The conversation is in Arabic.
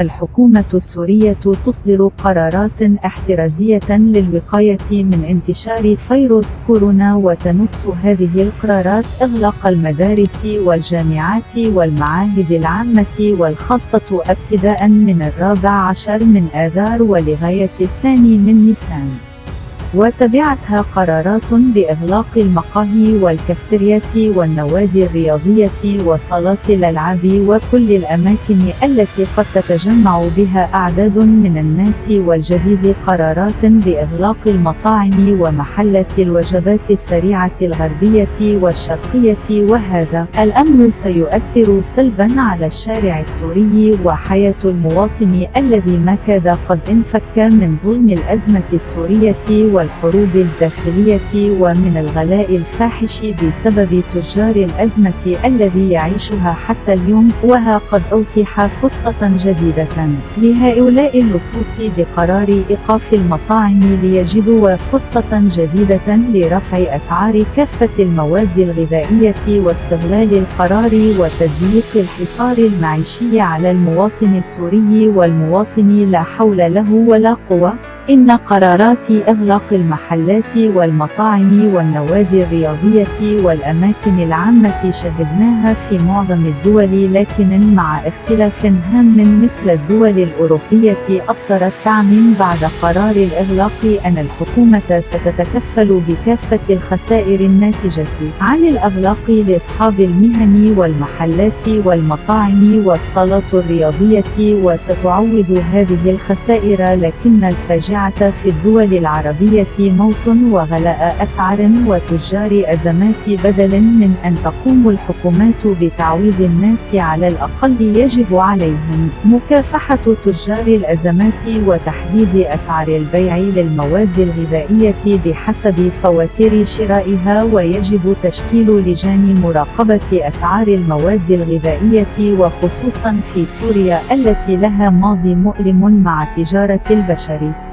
الحكومة السورية تصدر قرارات احترازية للوقاية من انتشار فيروس كورونا وتنص هذه القرارات إغلاق المدارس والجامعات والمعاهد العامة والخاصة ابتداء من الرابع عشر من آذار ولغاية الثاني من نيسان. وتبعتها قرارات بإغلاق المقاهي والكافتريات والنوادي الرياضية وصالات الألعاب وكل الأماكن التي قد تتجمع بها أعداد من الناس والجديد قرارات بإغلاق المطاعم ومحلات الوجبات السريعة الغربية والشرقية وهذا الأمر سيؤثر سلبا على الشارع السوري وحياة المواطن الذي ما كاد قد انفك من ظلم الأزمة السورية والحروب الداخلية ومن الغلاء الفاحش بسبب تجار الأزمة الذي يعيشها حتى اليوم وها قد أوتح فرصة جديدة لهؤلاء اللصوص بقرار إيقاف المطاعم ليجدوا فرصة جديدة لرفع أسعار كافة المواد الغذائية واستغلال القرار وتضييق الحصار المعيشي على المواطن السوري والمواطن لا حول له ولا قوة. إن قرارات إغلاق المحلات والمطاعم والنوادي الرياضية والأماكن العامة شهدناها في معظم الدول لكن مع اختلاف هام مثل الدول الأوروبية أصدرت تعميم بعد قرار الإغلاق أن الحكومة ستتكفل بكافة الخسائر الناتجة عن الأغلاق لأصحاب المهن والمحلات والمطاعم والصالات الرياضية وستعوض هذه الخسائر لكن الفاجعة في الدول العربية موت وغلاء أسعار وتجار أزمات بدل من أن تقوم الحكومات بتعويض الناس على الأقل يجب عليهم مكافحة تجار الأزمات وتحديد أسعار البيع للمواد الغذائية بحسب فواتير شرائها ويجب تشكيل لجان مراقبة أسعار المواد الغذائية وخصوصا في سوريا التي لها ماضي مؤلم مع تجارة البشر.